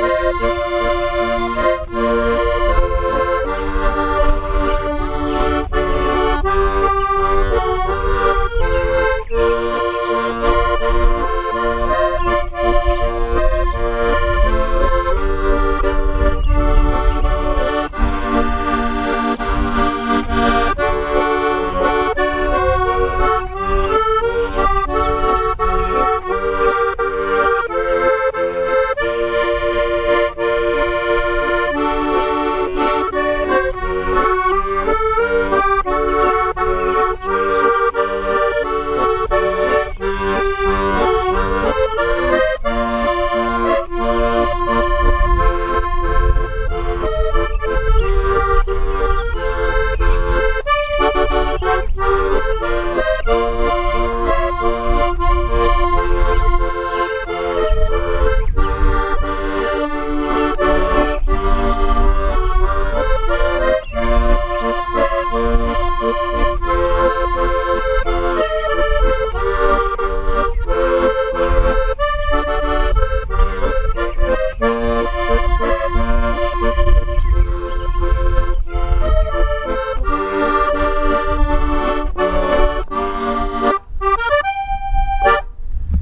Música